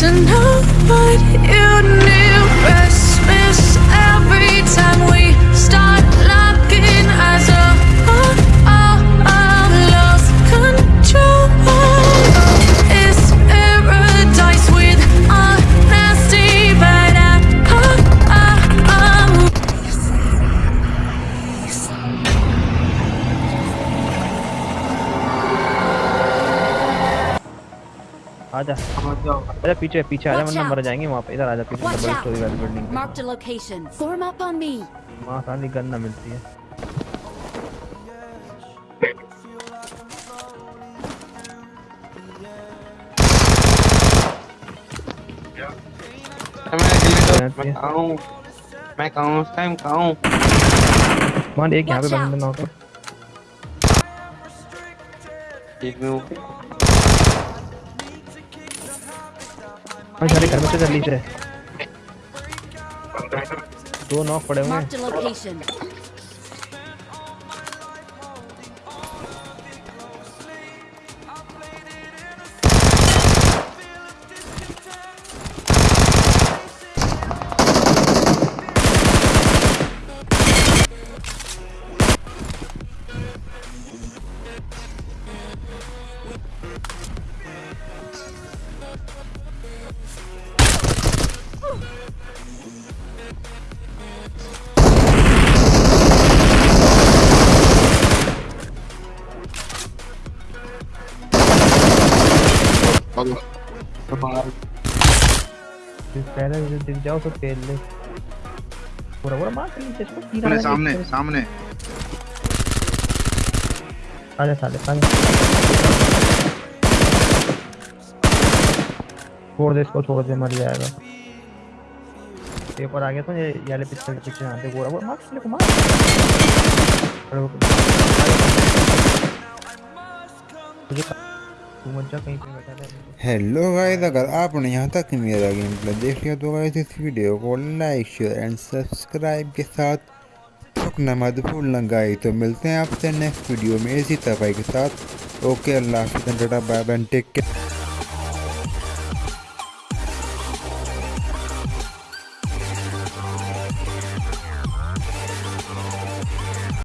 to know what you need. आजा। समझ जाओ। अरे पीछे पीछे आजा वरना मर जाएँगे वहाँ पे। इधर आजा पीछे डबल स्टोरी वाली बिल्डिंग पे। Marked a location. Form up on me. वहाँ सारी गन ना मिलती है। मैं तो मैं कहाँ हूँ। मैं कहाँ हूँ उस टाइम कहाँ मान एक यहाँ पे बंदा नॉक है एक में हूँ हाँ सारे घर में से जल्दी से दो नॉक पड़े हुए फिर पहले जो दिख जाओ तो पेल ले पूरा पूरा मार के नीचे इसको तीर सामने आने सामने। सामने आजा साले आजा छोड़ दे इसको छोड़ दे मर जाएगा। पेपर आ गया तो ये ये वाले पिक्चर के पीछे आते पूरा पूरा मार साले को मार। अरे वो- हेलो गाइस अगर आपने यहाँ तक मेरा गेम प्ले देख लिया तो गाइस इस वीडियो को लाइक शेयर एंड सब्सक्राइब के साथ ठुकना मत भूलना गाइस तो मिलते हैं आपसे नेक्स्ट वीडियो में इसी तरह के साथ। ओके अल्लाह हाफिज़ बाय बाय टेक केयर